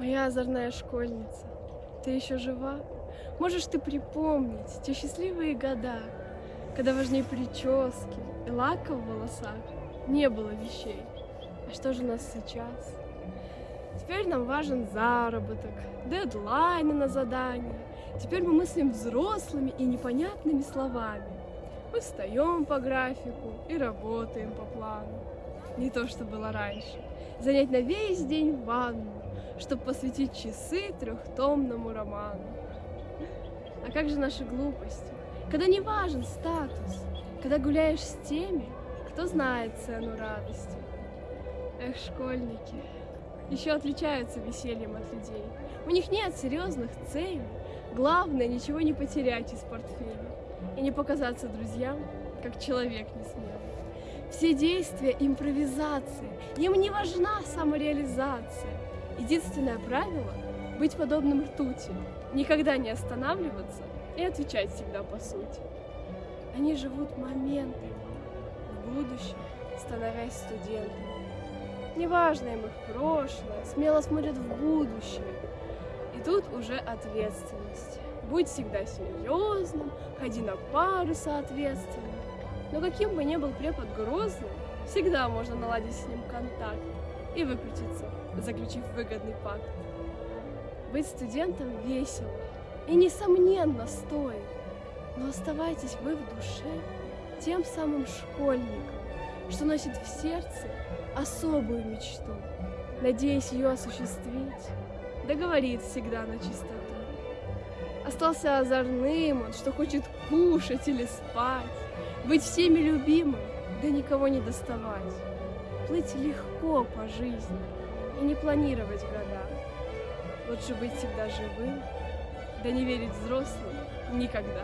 Моя озорная школьница, ты еще жива? Можешь ты припомнить те счастливые года, когда важнее прически и лака в волосах не было вещей? А что же у нас сейчас? Теперь нам важен заработок, дедлайны на задания. Теперь мы мыслим взрослыми и непонятными словами. Мы встаем по графику и работаем по плану. Не то, что было раньше. Занять на весь день ванну, чтобы посвятить часы трехтомному роману. А как же наши глупости? Когда не важен статус, когда гуляешь с теми, кто знает цену радости. Эх, школьники, еще отличаются весельем от людей. У них нет серьезных целей. Главное, ничего не потерять из портфеля и не показаться друзьям, как человек не смелый. Все действия – импровизация, им не важна самореализация. Единственное правило – быть подобным ртути, никогда не останавливаться и отвечать всегда по сути. Они живут моментами, в будущем становясь студентами. Неважно им их прошлое, смело смотрят в будущее. И тут уже ответственность. Будь всегда серьезным, ходи на пары соответственно. Но каким бы ни был препод грозным, всегда можно наладить с ним контакт и выкрутиться, заключив выгодный пакт. Быть студентом весело и, несомненно, стоит, но оставайтесь вы в душе тем самым школьником, что носит в сердце особую мечту, надеясь ее осуществить, договорит всегда на чистоту. Остался озорным он, что хочет кушать или спать, быть всеми любимым, да никого не доставать, плыть легко по жизни и не планировать года. Лучше быть всегда живым, да не верить взрослым никогда.